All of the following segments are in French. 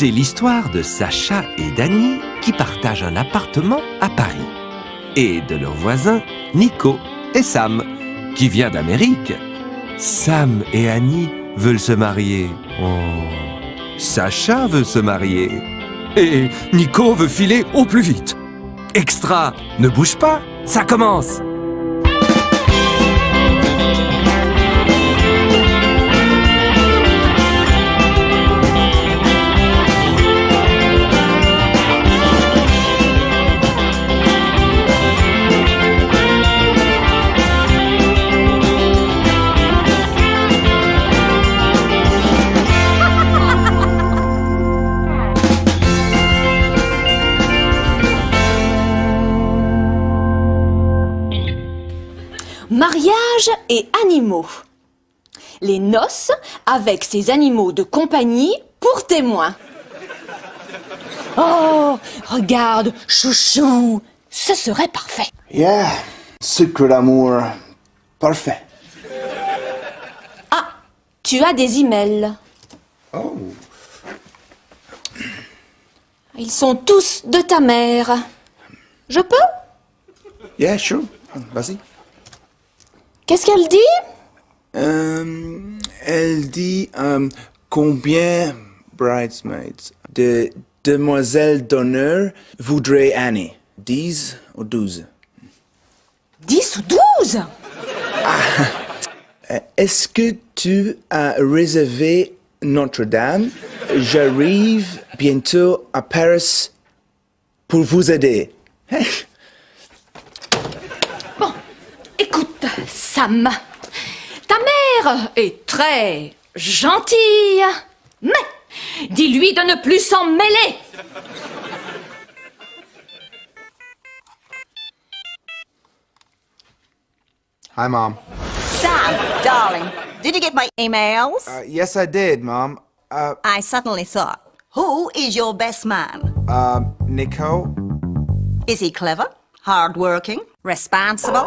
C'est l'histoire de Sacha et Dany qui partagent un appartement à Paris. Et de leurs voisins, Nico et Sam, qui vient d'Amérique. Sam et Annie veulent se marier. Oh. Sacha veut se marier. Et Nico veut filer au plus vite. Extra, ne bouge pas, ça commence noces avec ces animaux de compagnie pour témoins. Oh, regarde, chouchou, ce serait parfait. Yeah, sucre d'amour. Parfait. Ah, tu as des emails. Oh. Ils sont tous de ta mère. Je peux? Yeah, sure. Vas-y. Qu'est-ce qu'elle dit? Euh, elle dit euh, combien bridesmaids de demoiselles d'honneur voudrait Annie? 10 ou 12 10 ou 12 Euh, Est-ce que tu as réservé Notre-Dame? J'arrive bientôt à Paris pour vous aider. Bon, écoute, Sam. Mère est très gentille, mais dis-lui de ne plus s'en mêler. Hi, Mom. Sam, darling, did you get my emails? Uh, yes, I did, Mom. Uh, I suddenly thought, who is your best man? um, Nico? Is he clever, hardworking, responsible?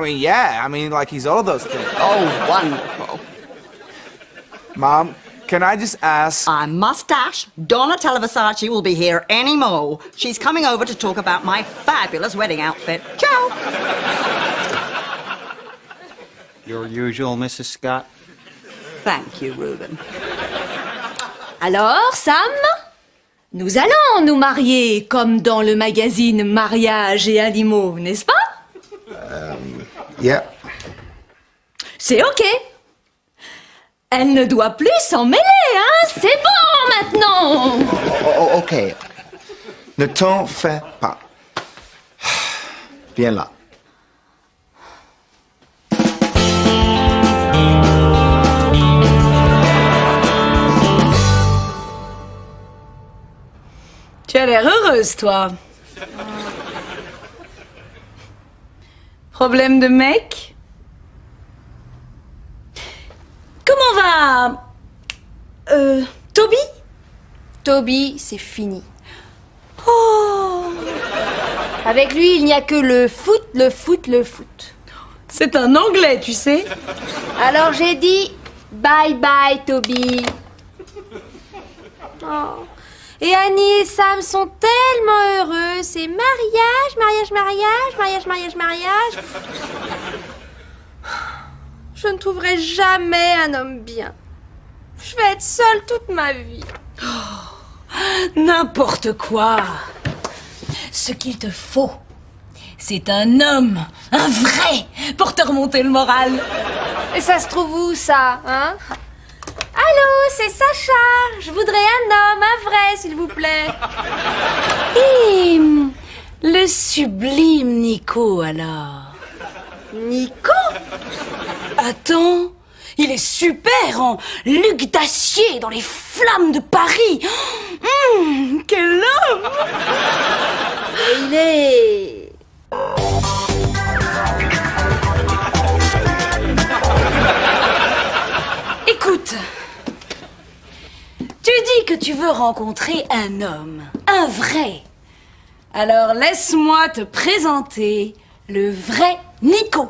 I mean, yeah, I mean, like, he's all those things. Oh, wonderful. Mom, can I just ask? Our mustache, Donatella Versace, will be here any more. She's coming over to talk about my fabulous wedding outfit. Ciao! Your usual, Mrs. Scott? Thank you, Reuben. Alors, Sam Nous allons nous marier comme dans le magazine Mariage et animaux, n'est-ce pas Yeah. C'est ok. Elle ne doit plus s'en mêler, hein C'est bon maintenant Oh, oh, ok. Ne t'en fais pas. Viens là. Tu as l'air heureuse, toi. Problème de mec Comment va Euh. Toby Toby, c'est fini. Oh Avec lui, il n'y a que le foot, le foot, le foot. C'est un anglais, tu sais. Alors j'ai dit bye bye, Toby. Oh. Et Annie et Sam sont tellement heureux. C'est mariage, mariage, mariage, mariage, mariage, mariage. Je ne trouverai jamais un homme bien. Je vais être seule toute ma vie. N'importe quoi. Ce qu'il te faut, c'est un homme, un vrai, pour te remonter le moral. Et ça se trouve où, ça, hein? C'est Sacha. Je voudrais un homme, un vrai, s'il vous plaît. Et le sublime Nico, alors Nico? Attends, il est super en Luc d'acier dans les flammes de Paris. Hum, quel homme Et il est... tu dis que tu veux rencontrer un homme, un vrai. Alors laisse-moi te présenter le vrai Nico.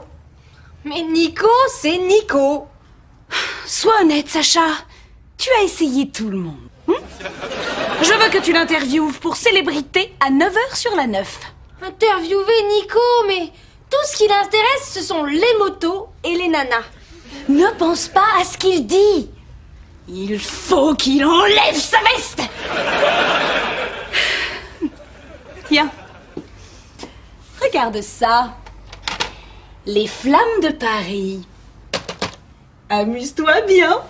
Mais Nico, c'est Nico. sois honnête, Sacha. Tu as essayé tout le monde. hein Je veux que tu l'interviewes pour célébrité à 9h sur la 9. Interviewer Nico, mais tout ce qui l'intéresse, ce sont les motos et les nanas. Ne pense pas à ce qu'il dit. Il faut qu'il enlève sa veste. Tiens. Regarde ça. Les flammes de Paris. Amuse-toi bien.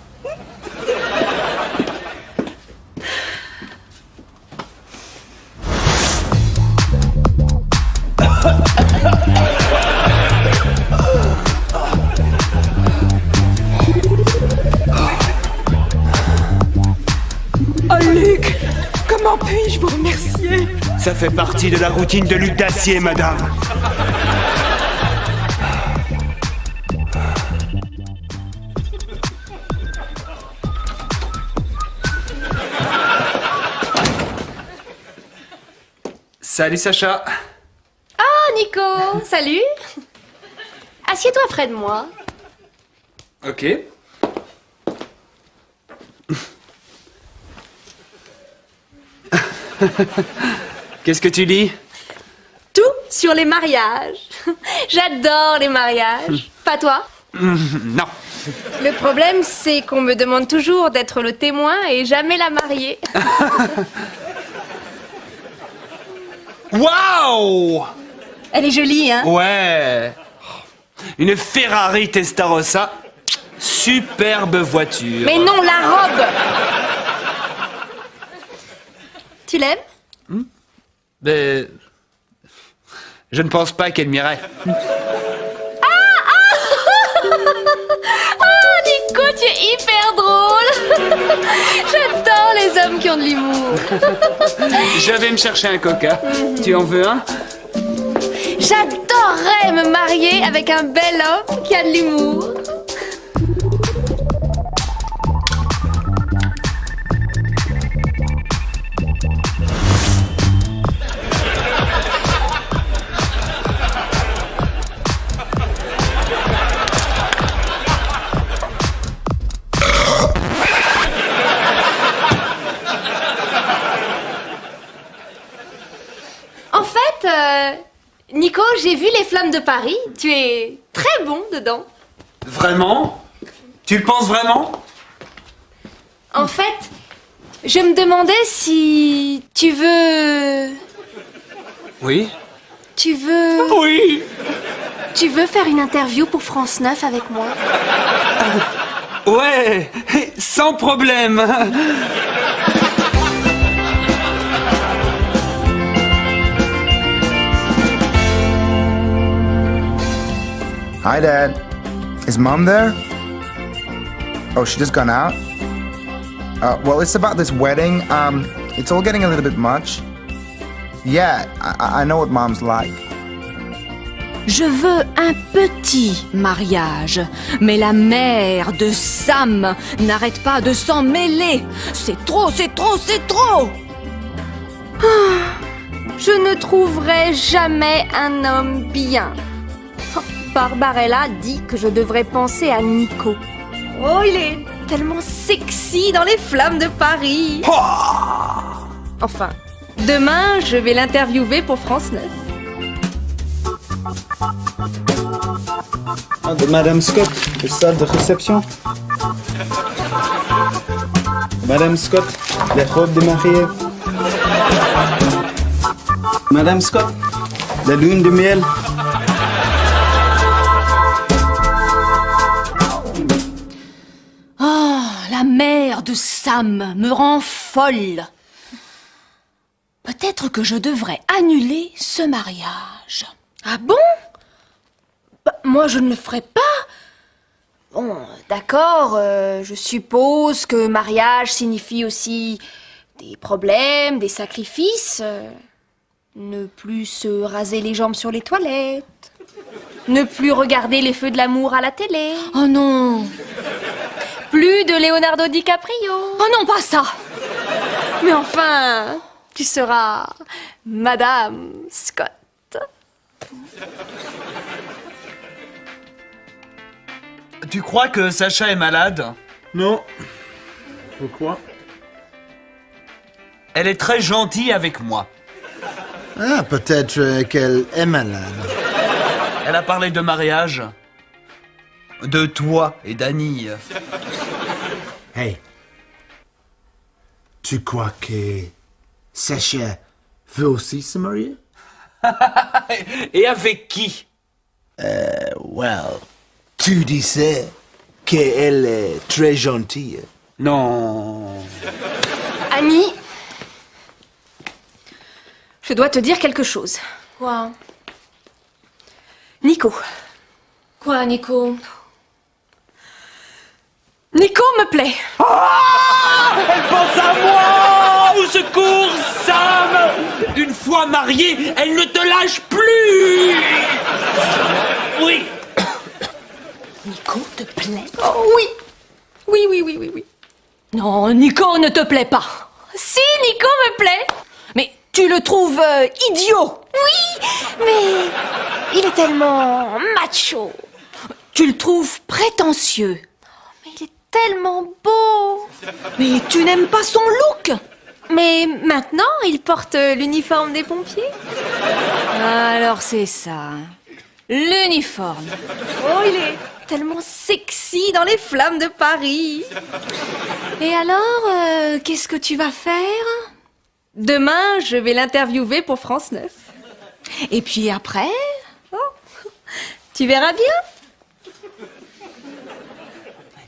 Oh Luc, comment puis-je vous remercier? Ça fait partie de la routine de Luc d'Acier, madame. Salut Sacha Oh, Nico, salut Assieds-toi près de moi. Ok. Qu'est-ce que tu lis? Tout sur les mariages. J'adore les mariages. Pas toi? Non. Le problème, c'est qu'on me demande toujours d'être le témoin et jamais la mariée. Waouh Elle est jolie, hein? Ouais Une Ferrari Testarossa. Superbe voiture. Mais non, la robe Tu l'aimes Mais... Je ne pense pas qu'elle m'irait. Oh, Nico, tu es hyper drôle J'adore les hommes qui ont de l'humour. Je vais me chercher un coca. Tu en veux un? J'adorerais me marier avec un bel homme qui a de l'humour. De Paris. Tu es très bon dedans. Vraiment? Tu le penses vraiment? En fait, je me demandais si tu veux... Oui. Tu veux... Oui Tu veux faire une interview pour France 9 avec moi? Ouais Sans problème Hi, Dad. Is Mom there? Oh, she just gone out? Uh, well, it's about this wedding. Um, it's all getting a little bit much. Yeah, I, I know what Mom's like. Je veux un petit mariage, mais la mère de Sam n'arrête pas de s'en mêler. C'est trop, c'est trop, c'est trop. Je ne trouverai jamais un homme bien. Barbarella dit que je devrais penser à Nico. Oh, il est tellement sexy dans les flammes de Paris. Enfin, demain, je vais l'interviewer pour France 9. Ah, de Madame Scott, le salle de réception. Madame Scott, les robes de mariée. Madame Scott, la lune de miel. Sam me rend folle. Peut-être que je devrais annuler ce mariage. Ah bon? Bah, Moi, je ne le ferai pas. Bon, d'accord, euh, je suppose que mariage signifie aussi des problèmes, des sacrifices. euh, ne plus se raser les jambes sur les toilettes. Ne plus regarder les feux de l'amour à la télé. Oh non Plus de Leonardo DiCaprio. Oh non, pas ça Mais enfin, tu seras Madame Scott. Tu crois que Sacha est malade? Non. Pourquoi? Elle est très gentille avec moi. Ah, peut-être qu'elle est malade. Elle a parlé de mariage. De toi et d'Annie. Hey. Tu crois que Sacha veut aussi se marier? Et avec qui? Well, tu disais qu'elle est très gentille. Non. Annie, je dois te dire quelque chose. Quoi? Nico. Quoi, Nico? Nico me plaît. Elle pense à moi Au secours, Sam Une fois mariée, elle ne te lâche plus Oui Nico te plaît? Oh oui. Oui, oui, oui, oui, oui. Non, Nico ne te plaît pas. Si, Nico me plaît. Mais tu le trouves euh, idiot. Oui, mais il est tellement macho. Tu le trouves prétentieux. Tellement beau. Mais tu n'aimes pas son look? Mais maintenant, il porte l'uniforme des pompiers. Alors c'est ça. L'uniforme. Oh, il est tellement sexy dans les flammes de Paris. Et alors, euh, qu'est-ce que tu vas faire? Demain, je vais l'interviewer pour France 9. Et puis après? Tu verras bien.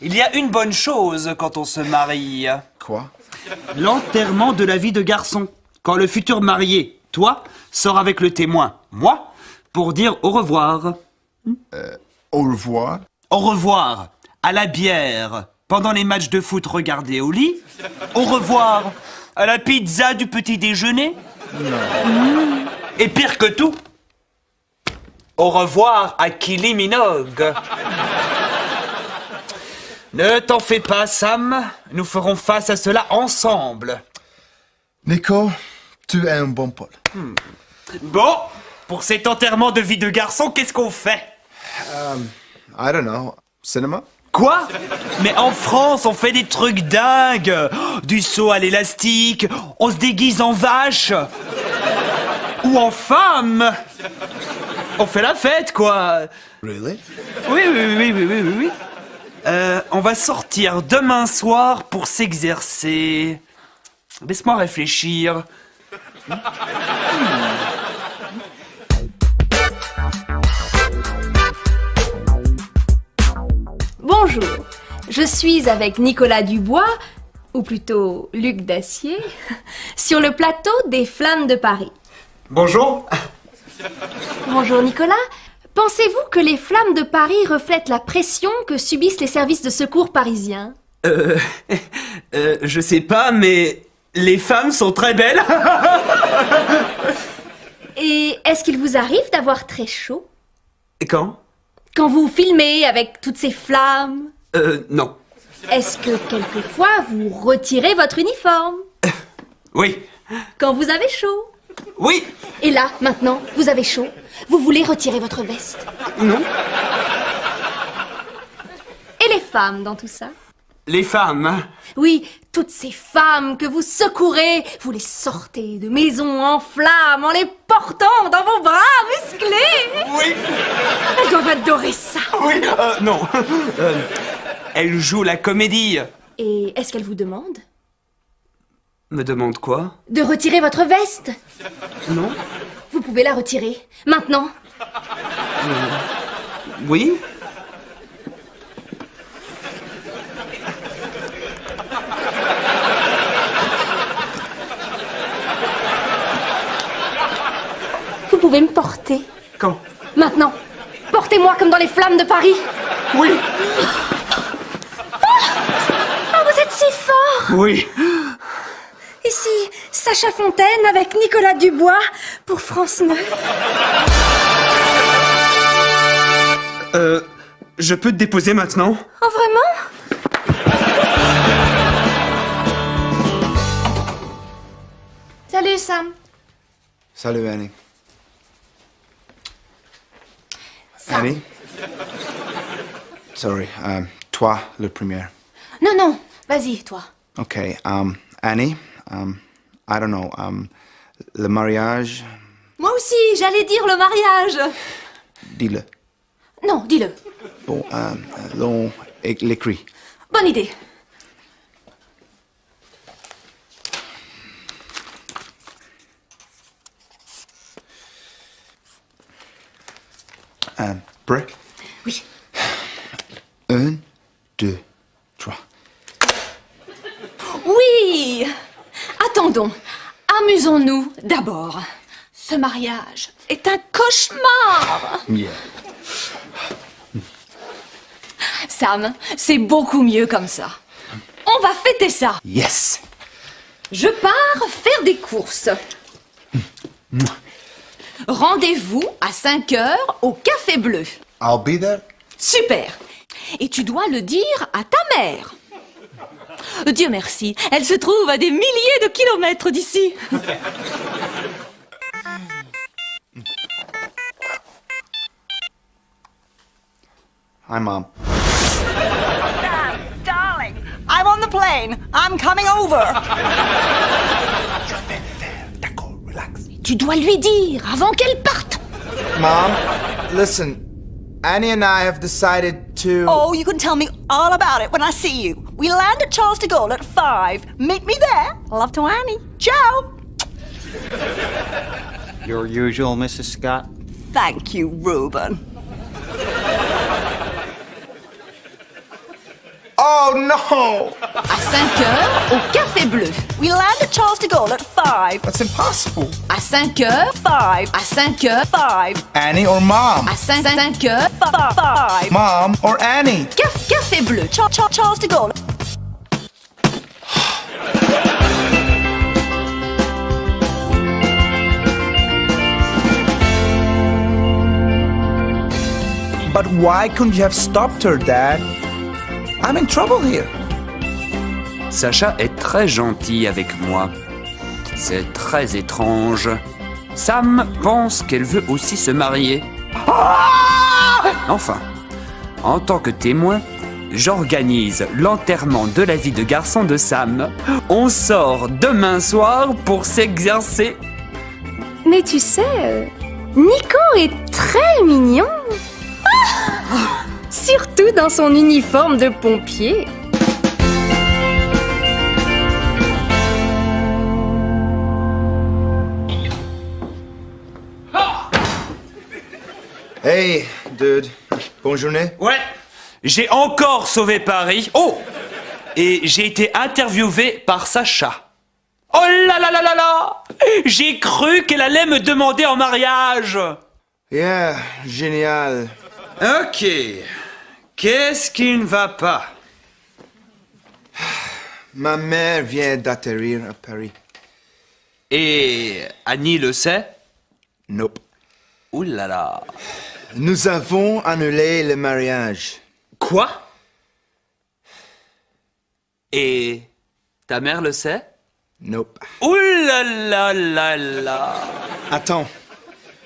Il y a une bonne chose quand on se marie. Quoi? L'enterrement de la vie de garçon. Quand le futur marié, toi, sort avec le témoin, moi, pour dire au revoir. Au revoir. Au revoir à la bière pendant les matchs de foot regardés au lit. Au revoir à la pizza du petit déjeuner. Mmh. Et pire que tout, au revoir à Kylie Minogue. Ne t'en fais pas, Sam. Nous ferons face à cela ensemble. Nico, tu es un bon Paul. Bon, pour cet enterrement de vie de garçon, qu'est-ce qu'on fait? I don't know. Cinéma? Quoi? Mais en France, on fait des trucs dingues Du saut à l'élastique, on se déguise en vache Ou en femme On fait la fête, quoi Really? Oui, oui, oui, oui, oui, oui, oui. Euh, on va sortir demain soir pour s'exercer. Laisse-moi réfléchir. Bonjour. Je suis avec Nicolas Dubois, ou plutôt Luc Dacier, sur le plateau des Flammes de Paris. Bonjour Bonjour Nicolas. Pensez-vous que les Flammes de Paris reflètent la pression que subissent les services de secours parisiens? Euh, euh, je sais pas, mais les femmes sont très belles. Et est-ce qu'il vous arrive d'avoir très chaud? Quand? Quand vous filmez avec toutes ces flammes? Euh, non. Est-ce que quelquefois vous retirez votre uniforme? Oui. Quand vous avez chaud? Oui. Et là, maintenant, vous avez chaud? Vous voulez retirer votre veste Non. Et les femmes dans tout ça Les femmes. Oui, toutes ces femmes que vous secourez, vous les sortez de maisons en flammes en les portant dans vos bras musclés Oui. Elles doivent adorer ça Oui. Euh, non. Euh, elle joue la comédie. Et est-ce qu'elles vous demandent Me demande quoi? De retirer votre veste? Non. Vous pouvez la retirer, maintenant. Oui. Vous pouvez me porter, Quand? Maintenant. Portez-moi comme dans les flammes de Paris. Oui. Oh, vous êtes si fort. Oui. Ici, Sacha Fontaine avec Nicolas Dubois pour France 9. Euh, je peux te déposer maintenant? Oh, vraiment? Salut, Sam. Salut, Annie. Sam. Annie? Sorry, um, toi, le premier. Non, non, vas-y, toi. Okay, um, Annie, um, I don't know, um, le mariage, aussi, j'allais dire le mariage. dis-le. Non, dis-le. Bon, euh, l'on é- l'écrit. Bonne idée. Euh, prêt? Oui. Un, deux, trois. Oui Attendons, amusons-nous d'abord. Ce mariage est un cauchemar Yeah. Sam, c'est beaucoup mieux comme ça. On va fêter ça. Yes! Je pars faire des courses. Rendez-vous à 5 heures au Café Bleu. I'll be there. Super Et tu dois le dire à ta mère. Dieu merci, elle se trouve à des milliers de kilomètres d'ici. Hi, Mom. Darling, I'm on the plane. I'm coming over. D'accord, relax. Tu dois lui dire avant qu'elle parte. Mom, listen. Annie and I have decided to. Oh, you can tell me all about it when I see you. We land at Charles de Gaulle at five. Meet me there. Love to Annie. Ciao. Your usual, Mrs. Scott. Thank you, Reuben. Oh no! À 5 heures au Café Bleu. We land at Charles de Gaulle at five. That's impossible. À 5 heures, Five. à 5 heures, Five. Annie or Mom? à 5, heures, Five. Five. Mom or Annie? Caf- Café Bleu. Char- Char- Charles de Gaulle. But why couldn't you have stopped her, Dad? I'm in trouble here. Sacha est très gentil avec moi. C'est très étrange. Sam pense qu'elle veut aussi se marier. Enfin, en tant que témoin, j'organise l'enterrement de la vie de garçon de Sam. On sort demain soir pour s'exercer. Mais tu sais, euh, Nico est très mignon. Ah Surtout dans son uniforme de pompier. Hey, dude. Bonne journée. Ouais, j'ai encore sauvé Paris. Oh Et j'ai été interviewé par Sacha. Oh là là là là là J'ai cru qu'elle allait me demander en mariage. Yeah, génial. Ok. Qu'est-ce qui ne va pas? Ma mère vient d'atterrir à Paris. Et Annie le sait? Nope. Ouh là là. Nous avons annulé le mariage. Quoi? Et ta mère le sait? Nope. Ouh là là là là. Attends.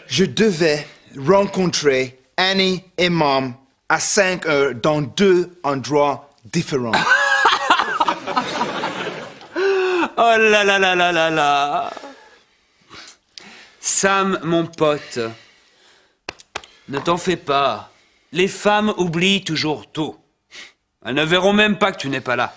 Je devais rencontrer Annie et Mom à 5 heures dans deux endroits différents. Oh là là là là là là. Sam, mon pote, ne t'en fais pas. Les femmes oublient toujours tout. Elles ne verront même pas que tu n'es pas là.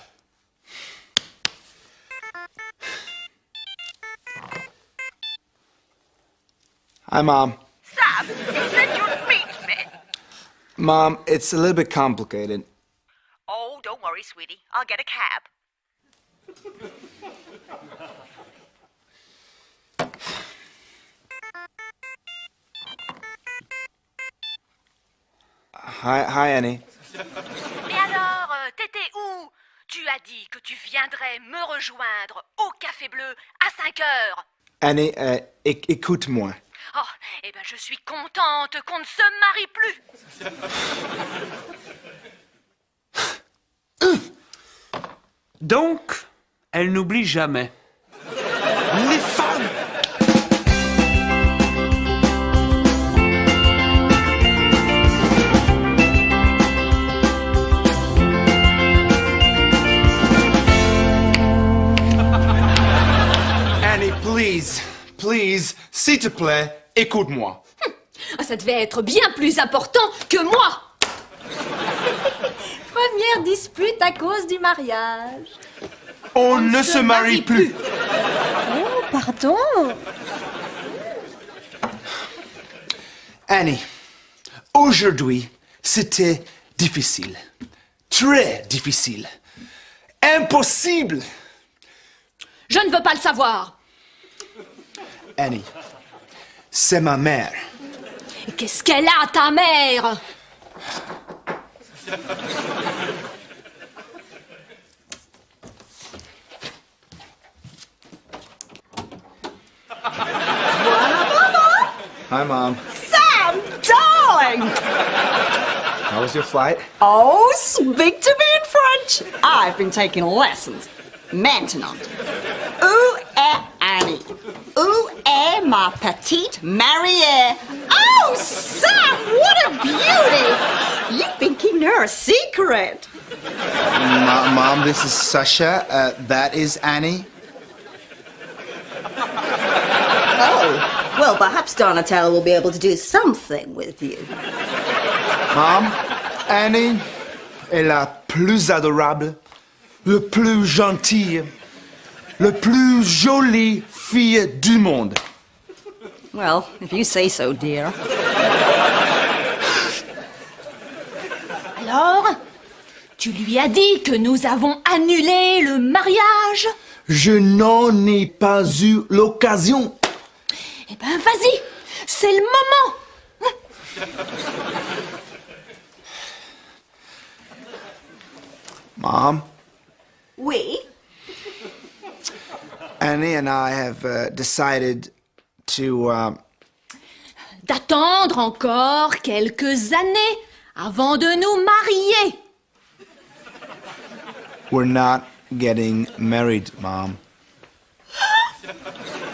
Hi, Mom. Sam, you said you'd meet me. Mom, it's a little bit complicated. Oh, don't worry, sweetie. I'll get a cab. Hi, hi, Annie. Mais alors, euh, t'étais où? Tu as dit que tu viendrais me rejoindre au Café Bleu à 5 heures. Annie, euh, éc- écoute-moi. Oh, eh ben je suis contente qu'on ne se marie plus. Donc, elle n'oublie jamais. Les femmes Annie, please, please, s'il te plaît, écoute-moi. Ah, ça devait être bien plus important que moi Première dispute à cause du mariage. On, ne se, marie plus. Oh, pardon. Annie, aujourd'hui, c'était difficile. Très difficile. Impossible. Je ne veux pas le savoir. Annie, c'est ma mère. Et qu'est-ce qu'elle a, ta mère Hi, Mom. Sam, darling! How was your flight? Oh, speak to me in French. I've been taking lessons. Maintenant. Où est Annie? Où est ma petite mariée? Oh, Sam, what a beauty! You've been keeping her a secret. Ma- Mom, this is Sasha. Uh, that is Annie. Oh, well, perhaps Donatello will be able to do something with you. Mom, Annie est la plus adorable, le plus gentille, le plus jolie fille du monde. Well, if you say so, dear. Alors Tu lui as dit que nous avons annulé le mariage Je n'en ai pas eu l'occasion. Eh ben, vas-y C'est le moment Mom, Oui? Annie and I have uh, decided to. Uh, D'attendre encore quelques années avant de nous marier we're not getting married, Mom.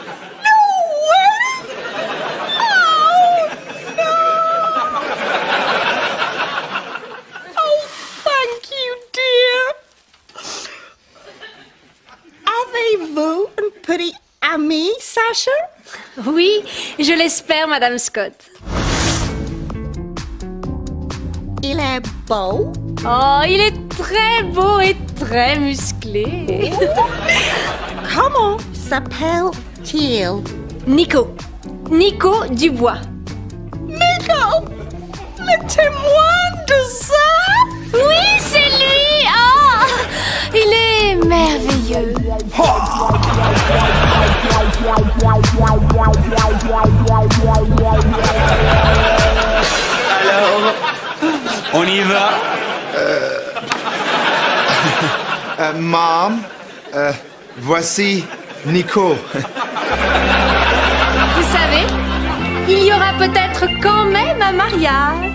Avez-vous un petit ami, Sacha? Oui, je l'espère, Madame Scott. Il est beau. Oh, il est très beau et très musclé. Comment s'appelle-t-il? Nico. Nico Dubois. Nico! Le témoin de ça? Oui, c'est lui Oh Il est merveilleux On y va Uh, Mom, uh, voici Nico. Vous savez, il y aura peut-être quand même un mariage.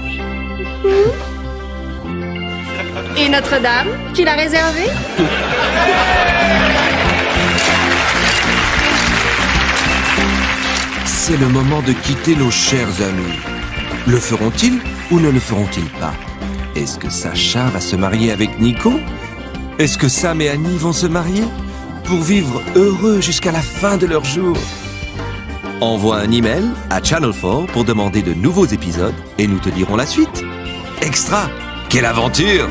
Et Notre-Dame, tu l'as réservé C'est le moment de quitter nos chers amis. Le feront-ils ou ne le feront-ils pas? Est-ce que Sacha va se marier avec Nico? Est-ce que Sam et Annie vont se marier Pour vivre heureux jusqu'à la fin de leur jour? Envoie un email à Channel 4 pour demander de nouveaux épisodes et nous te dirons la suite. Extra Quelle aventure